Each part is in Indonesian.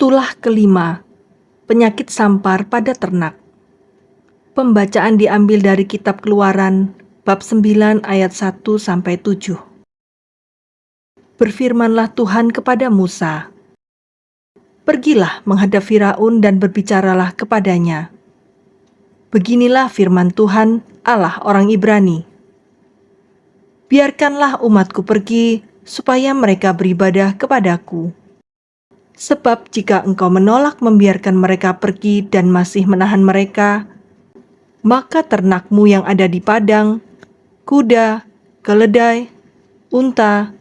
Tulah kelima, penyakit sampar pada ternak. Pembacaan diambil dari kitab Keluaran bab 9 ayat 1 sampai 7. Berfirmanlah Tuhan kepada Musa, Pergilah menghadap Firaun dan berbicaralah kepadanya. Beginilah firman Tuhan, Allah orang Ibrani. Biarkanlah umatku pergi, supaya mereka beribadah kepadaku Sebab jika engkau menolak membiarkan mereka pergi dan masih menahan mereka, maka ternakmu yang ada di padang, kuda, keledai, unta,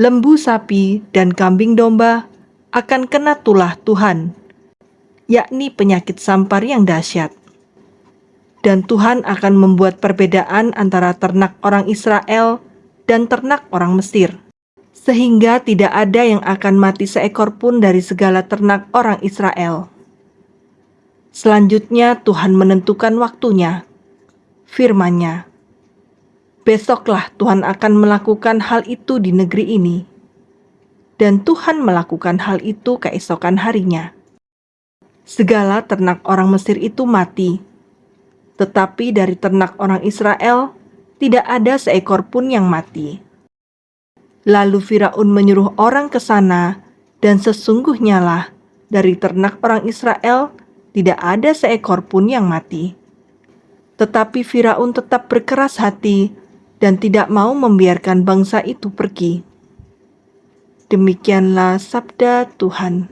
lembu sapi, dan kambing domba akan kena tulah Tuhan, yakni penyakit sampar yang dahsyat. Dan Tuhan akan membuat perbedaan antara ternak orang Israel dan ternak orang Mesir sehingga tidak ada yang akan mati seekor pun dari segala ternak orang Israel. Selanjutnya Tuhan menentukan waktunya. Firman-Nya, Besoklah Tuhan akan melakukan hal itu di negeri ini. Dan Tuhan melakukan hal itu keesokan harinya. Segala ternak orang Mesir itu mati. Tetapi dari ternak orang Israel, tidak ada seekor pun yang mati. Lalu Firaun menyuruh orang ke sana, dan sesungguhnya lah dari ternak orang Israel tidak ada seekor pun yang mati. Tetapi Firaun tetap berkeras hati dan tidak mau membiarkan bangsa itu pergi. Demikianlah sabda Tuhan.